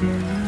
Mm-hmm.